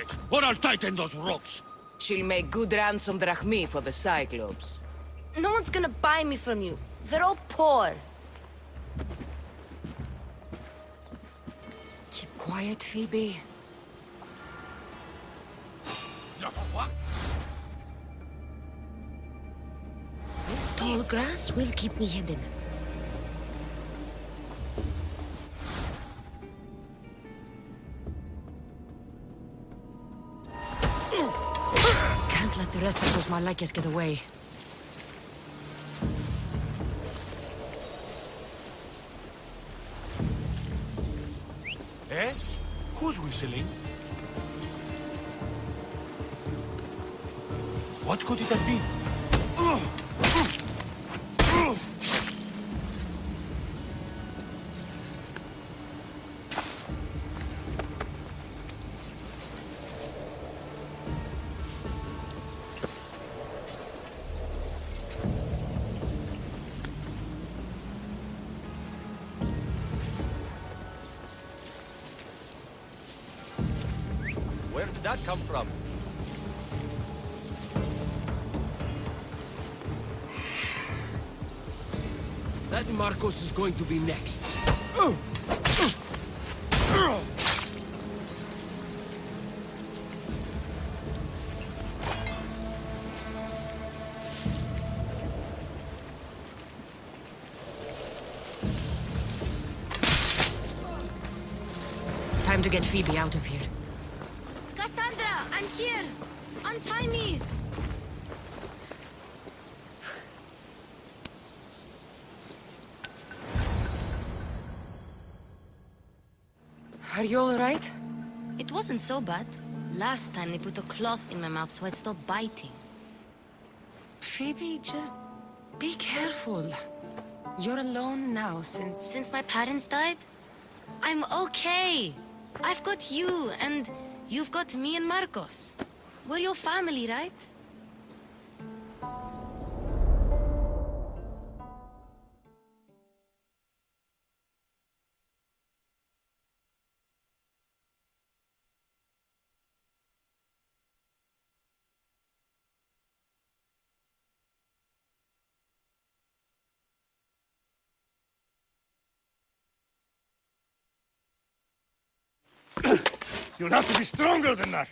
at it, or I'll tighten those ropes. She'll make good ransom drachmi for the Cyclops. No one's gonna buy me from you. They're all poor. Keep quiet, Phoebe. What? This tall grass will keep me hidden. The rest of those Malakias get away. Eh? Who's whistling? What could it have been? Did that come from? That Marcos is going to be next. Time to get Phoebe out of here. I'm here! Untie me! Are you alright? It wasn't so bad. Last time they put a cloth in my mouth so I'd stop biting. Phoebe, just be careful. You're alone now since... Since my parents died, I'm okay. I've got you, and you've got me and Marcos. We're your family, right? You'll have to be stronger than that.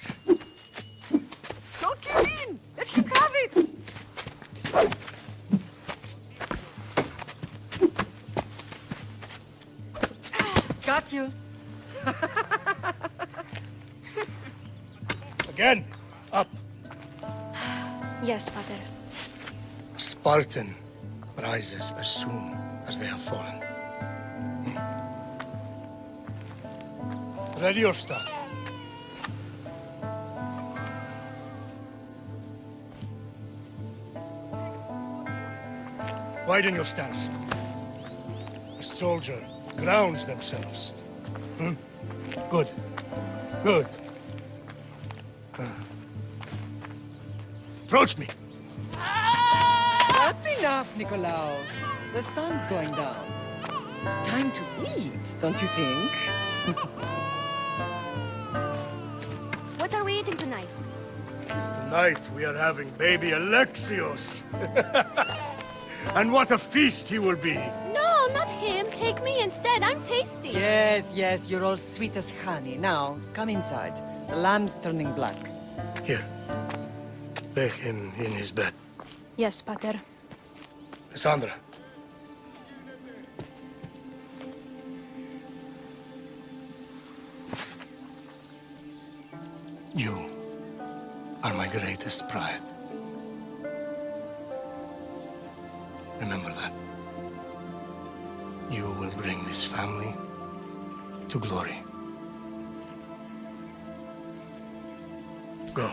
Don't give in! Let him have it! Got you. Again, up. Yes, father. A Spartan rises as soon as they have fallen. Hmm. Ready your staff. Widen your stance. A soldier grounds themselves. Hmm? Good. Good. Approach me. That's enough, Nikolaos. The sun's going down. Time to eat, don't you think? What are we eating tonight? Tonight we are having baby Alexios. and what a feast he will be. No, not him. Take me instead. I'm tasty. Yes, yes, you're all sweet as honey. Now, come inside. The lamb's turning black. Here. Lay him in his bed. Yes, pater. Cassandra. You are my greatest pride. Remember that. You will bring this family to glory. Go.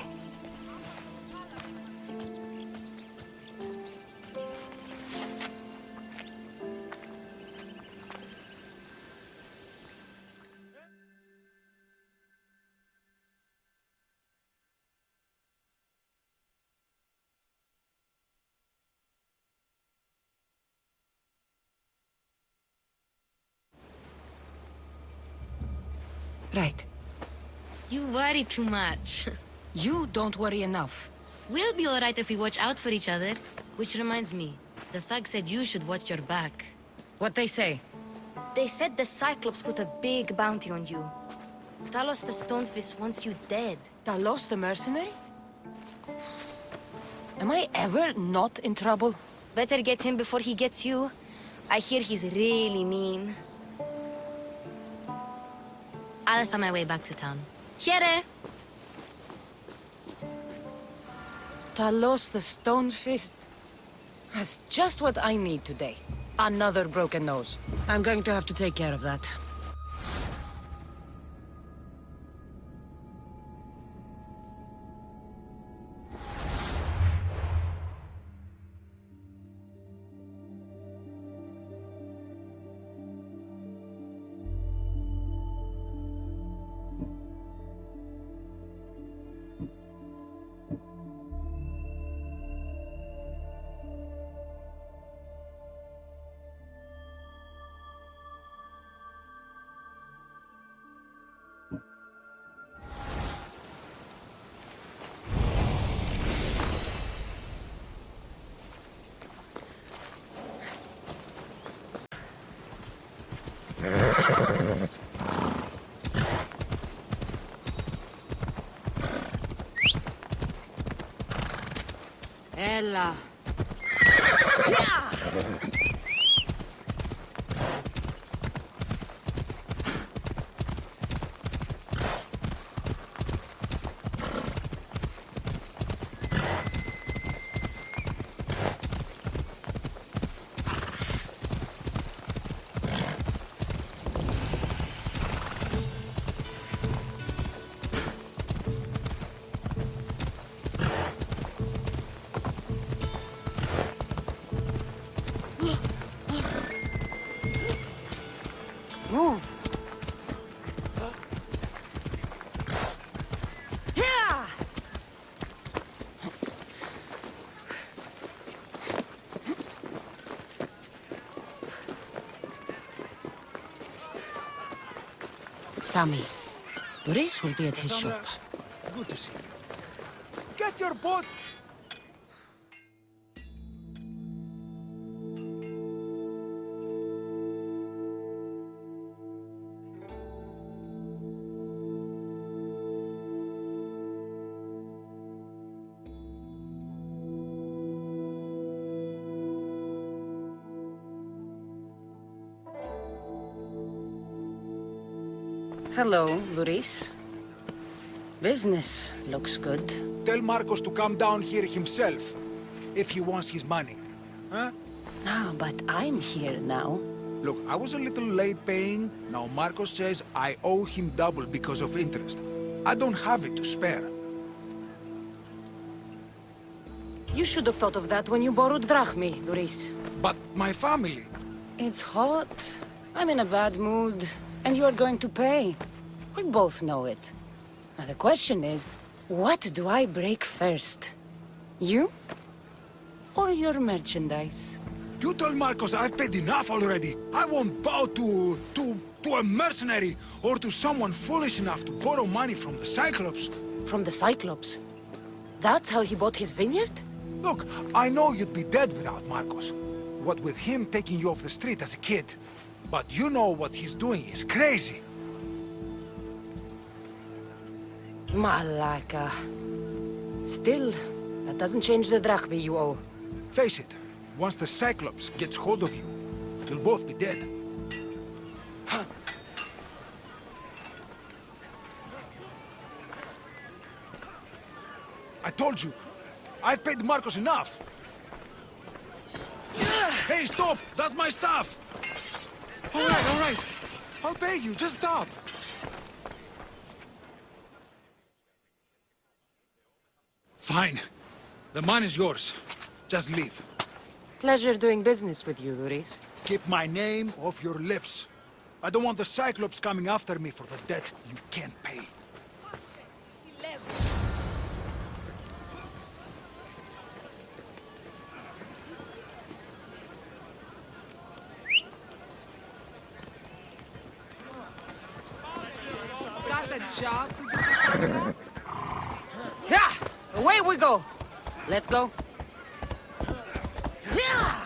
Right. You worry too much. You don't worry enough. We'll be alright if we watch out for each other. Which reminds me, the thug said you should watch your back. What they say? They said the Cyclops put a big bounty on you. Talos the Stonefist wants you dead. Talos the mercenary? Am I ever not in trouble? Better get him before he gets you. I hear he's really mean. I'll find my way back to town. Here! Eh? Talos the Stone Fist. That's just what I need today. Another broken nose. I'm going to have to take care of that. tên là Sammy, Boris will be at his shop. Good to see you. Get your boat. Hello, Luis. Business looks good. Tell Marcos to come down here himself, if he wants his money. Huh? Ah, but I'm here now. Look, I was a little late paying. Now Marcos says I owe him double because of interest. I don't have it to spare. You should have thought of that when you borrowed drachmi, Luis. But my family... It's hot. I'm in a bad mood. And you're going to pay. We both know it. Now the question is, what do I break first? You? Or your merchandise? You told Marcos I've paid enough already. I won't bow to... to... to a mercenary or to someone foolish enough to borrow money from the Cyclops. From the Cyclops? That's how he bought his vineyard? Look, I know you'd be dead without Marcos. What with him taking you off the street as a kid. But you know what he's doing is crazy. Malaka. Still, that doesn't change the drachmi you owe. Face it, once the Cyclops gets hold of you, you'll both be dead. I told you, I've paid Marcos enough. Hey, stop! That's my stuff! All right, all right. I'll pay you, just stop. Fine. The money's yours. Just leave. Pleasure doing business with you, Luis. Keep my name off your lips. I don't want the Cyclops coming after me for the debt you can't pay. a job? Yeah! Away we go! Let's go. Yeah!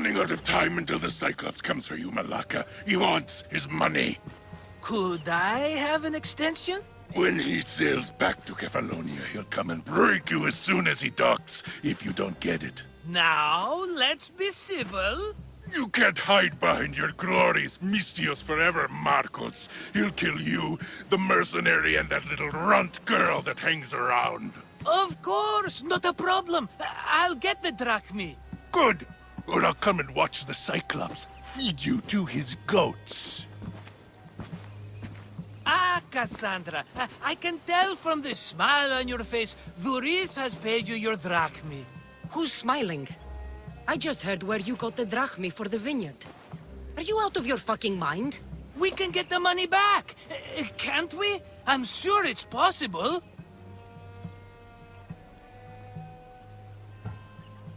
Running out of time until the Cyclops comes for you, Malaka. He wants his money. Could I have an extension? When he sails back to Kefalonia, he'll come and break you as soon as he docks, if you don't get it. Now, let's be civil. You can't hide behind your glories, Misthios forever, Marcos. He'll kill you, the mercenary, and that little runt girl that hangs around. Of course, not a problem. I'll get the drachmi. Good. Or I'll come and watch the Cyclops feed you to his goats. Ah, Cassandra, I, I can tell from the smile on your face, Duris has paid you your drachmi. Who's smiling? I just heard where you got the drachmi for the vineyard. Are you out of your fucking mind? We can get the money back, uh, can't we? I'm sure it's possible.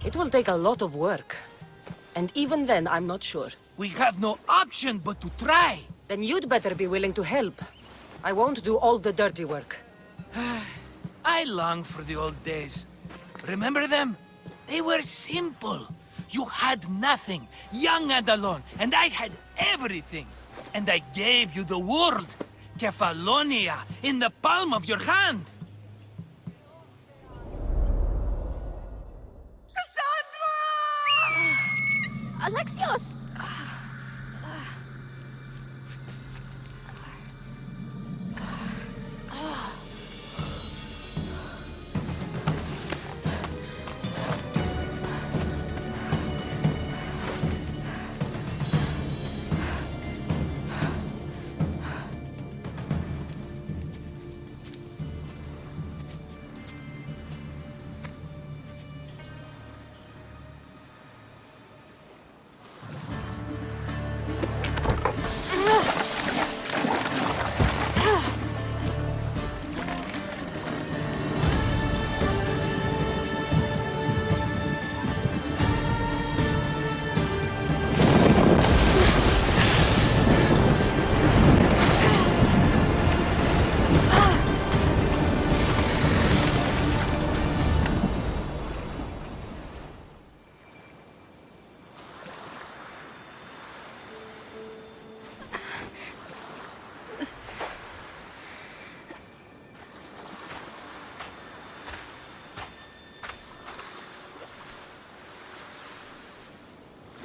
It will take a lot of work. And even then, I'm not sure. We have no option but to try. Then you'd better be willing to help. I won't do all the dirty work. I long for the old days. Remember them? They were simple. You had nothing, young and alone, and I had everything. And I gave you the world, Kefalonia, in the palm of your hand. Alexios!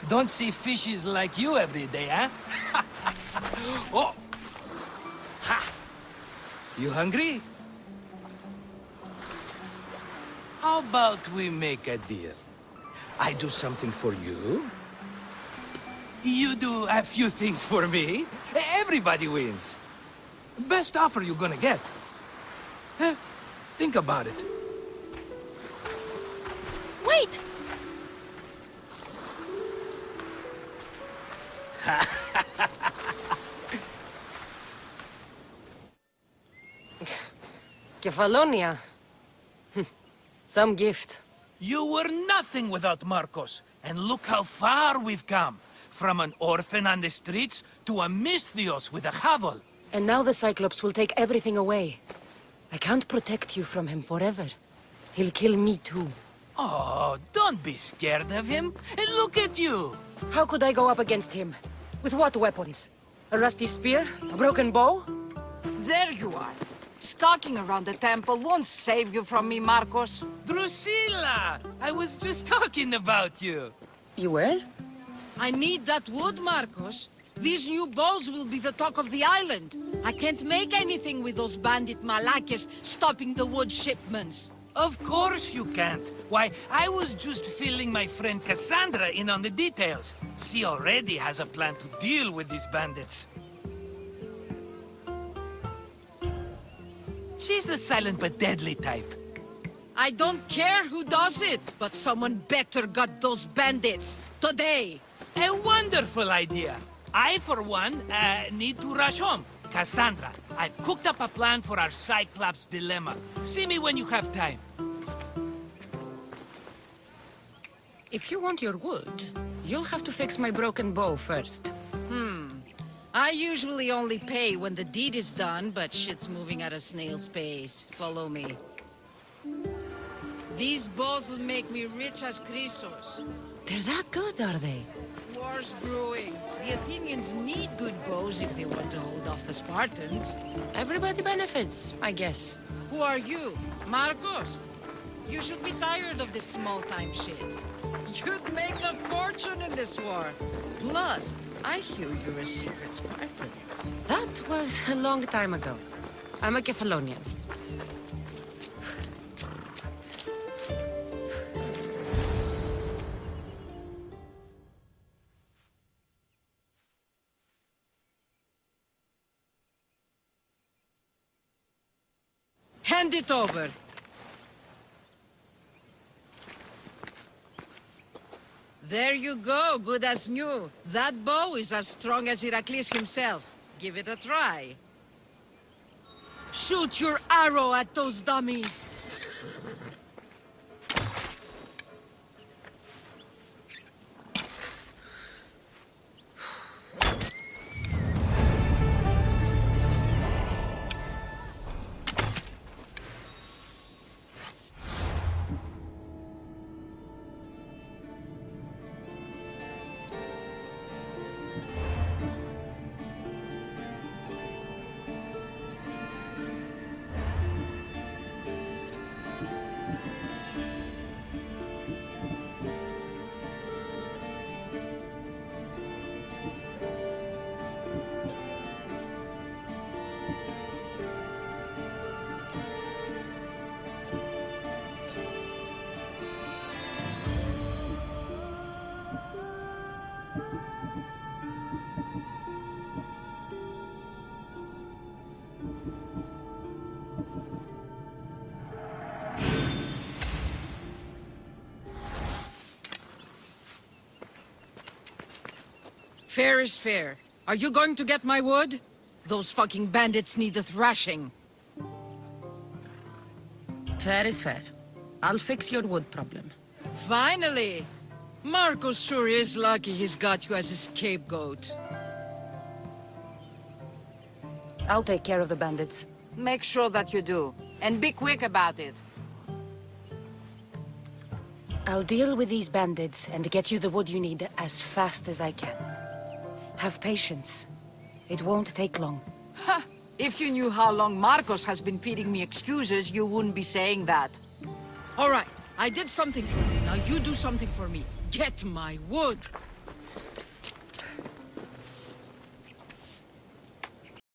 Don't see fishes like you every day, huh? oh! Ha! You hungry? How about we make a deal? I do something for you. You do a few things for me. Everybody wins. Best offer you're gonna get. Huh? Think about it. Kefalonia. Some gift. You were nothing without Marcos, and look how far we've come. From an orphan on the streets to a Misthios with a Havel. And now the Cyclops will take everything away. I can't protect you from him forever. He'll kill me too. Oh, don't be scared of him. And look at you. How could I go up against him? With what weapons? A rusty spear? A broken bow? There you are. Skulking around the temple won't save you from me, Marcos. Drusilla! I was just talking about you. You were? I need that wood, Marcos. These new bows will be the talk of the island. I can't make anything with those bandit malakes stopping the wood shipments. Of course you can't. Why, I was just filling my friend Cassandra in on the details. She already has a plan to deal with these bandits. She's the silent but deadly type. I don't care who does it, but someone better got those bandits. Today. A wonderful idea. I, for one, uh, need to rush home. Cassandra, I've cooked up a plan for our Cyclops dilemma. See me when you have time. If you want your wood, you'll have to fix my broken bow first. Hmm. I usually only pay when the deed is done, but shit's moving at a snail's pace. Follow me. These bows will make me rich as Croesus. They're that good, are they? War's brewing. The Athenians need good bows if they want to hold off the Spartans. Everybody benefits, I guess. Who are you? Marcos? You should be tired of this small-time shit. You'd make a fortune in this war. Plus, I hear you're a secret Spartan. That was a long time ago. I'm a Kephalonian. Hand it over. There you go, good as new. That bow is as strong as Heracles himself. Give it a try. Shoot your arrow at those dummies! Fair is fair. Are you going to get my wood? Those fucking bandits need a thrashing. Fair is fair. I'll fix your wood problem. Finally! Marcos sure is lucky he's got you as a scapegoat. I'll take care of the bandits. Make sure that you do. And be quick about it. I'll deal with these bandits and get you the wood you need as fast as I can. Have patience. It won't take long. If you knew how long Marcos has been feeding me excuses, you wouldn't be saying that. All right, I did something for you. Now you do something for me. Get my wood.